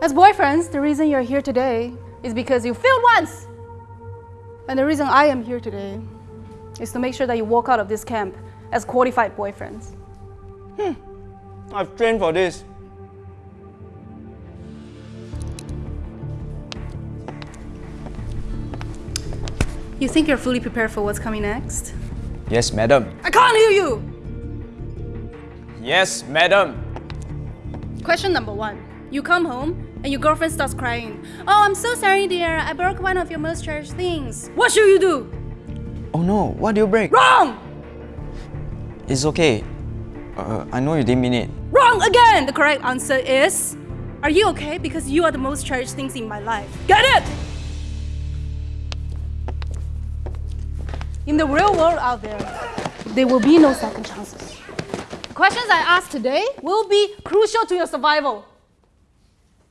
As boyfriends, the reason you're here today is because you failed once. And the reason I am here today is to make sure that you walk out of this camp as qualified boyfriends. Hmm. I've trained for this. You think you're fully prepared for what's coming next? Yes, madam. I can't hear you! Yes, madam. Question number one. You come home and your girlfriend starts crying. Oh, I'm so sorry, dear. I broke one of your most cherished things. What should you do? Oh no, what do you break? Wrong! It's okay. Uh, I know you didn't mean it. Wrong again! The correct answer is Are you okay? Because you are the most cherished things in my life. Get it? In the real world out there, there will be no second chances. The questions I ask today will be crucial to your survival.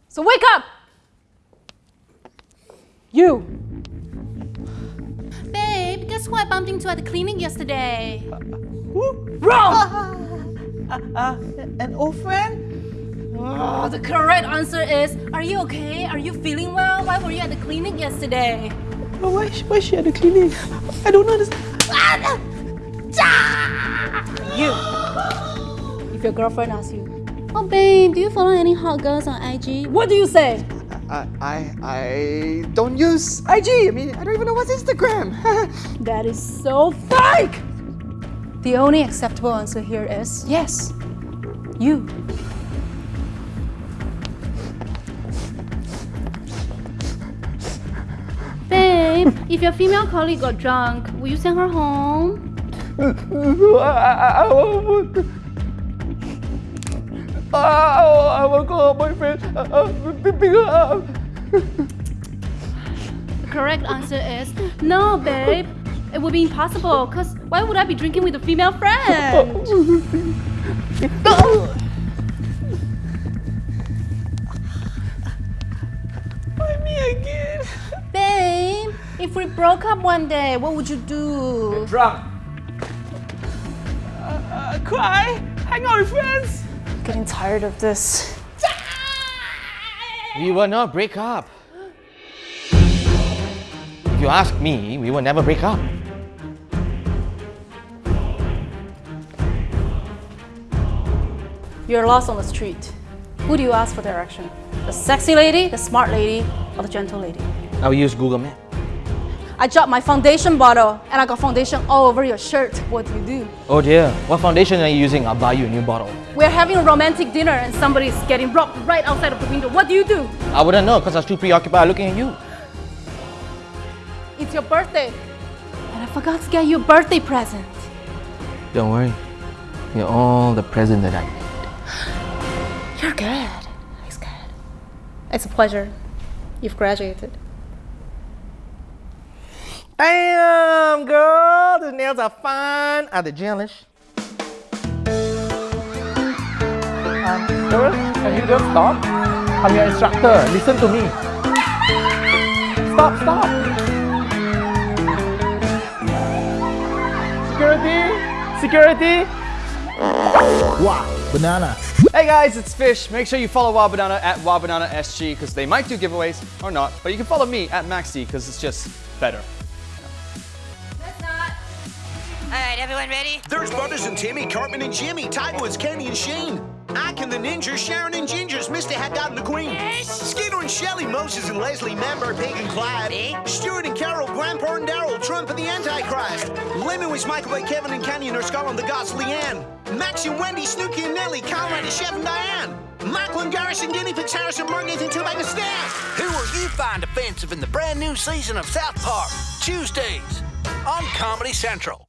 So wake up! You! Babe, guess who I bumped into at the clinic yesterday? Who? Wrong! Uh, uh, an old friend? Oh, the correct answer is Are you okay? Are you feeling well? Why were you at the clinic yesterday? Oh, why, is she- why is she at the clinic? I don't understand. You. If your girlfriend asks you, Oh, babe, do you follow any hot girls on IG? What do you say? I, I, I don't use IG. I mean, I don't even know what's Instagram. That is so fake! The only acceptable answer here is yes, you. If your female colleague got drunk, will you send her home? I, I, I, will I, I will call my boyfriend. Pick pick up. Correct answer is no, babe. It would be impossible, because why would I be drinking with a female friend? if we broke up one day, what would you do? Drunk. Uh, cry? Hang out with friends? Getting tired of this. We will not break up. If you ask me, we will never break up. You're lost on the street. Who do you ask for direction? The sexy lady, the smart lady, or the gentle lady? I will use Google Map. I dropped my foundation bottle and I got foundation all over your shirt. What do you do? Oh dear, what foundation are you using? I'll buy you a new bottle. We're having a romantic dinner and somebody's getting robbed right outside of the window. What do you do? I wouldn't know because I was too preoccupied looking at you. It's your birthday. And I forgot to get you a birthday present. Don't worry. You're all the present that I need. You're good. He's good. It's a pleasure. You've graduated. Damn, girl, the nails are fine. Are they gelish? Um, Doris, can you just stop? I'm your instructor. Listen to me. Stop, stop. Security, security. Wow, banana. Hey guys, it's Fish. Make sure you follow Wild Banana at Wild Banana SG because they might do giveaways or not. But you can follow me at Maxi because it's just better. All right, everyone ready? There's Butters and Timmy, Cartman and Jimmy, Tightwoods, Kenny and Shane. Ike and the Ninjas, Sharon and Gingers, Mr. Haddad and the Queen. Yes. Skeeter and Shelley, Moses and Leslie, Member, Pig and Clyde. Me. Stuart and Carol, Grandpa and Daryl, Trump and the Antichrist. Lemon with Michael Bay, Kevin and Canyon, or Scotland, the Gods, Leanne. Max and Wendy, Snooky and Nellie, Conrad and Chef and Diane. Michael and Garrison, Guinea Pigs, Harrison, Mark, Nathan, Tubag and Stan. Who will you find offensive in the brand new season of South Park? Tuesdays on Comedy Central.